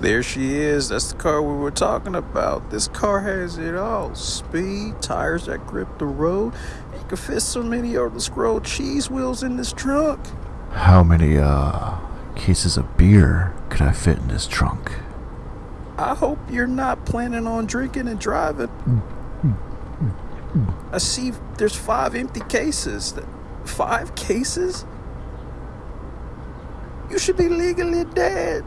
There she is. That's the car we were talking about. This car has it all speed, tires that grip the road. You can fit so many of the scroll cheese wheels in this trunk. How many, uh, cases of beer could I fit in this trunk? I hope you're not planning on drinking and driving. I see there's five empty cases. Five cases? You should be legally dead.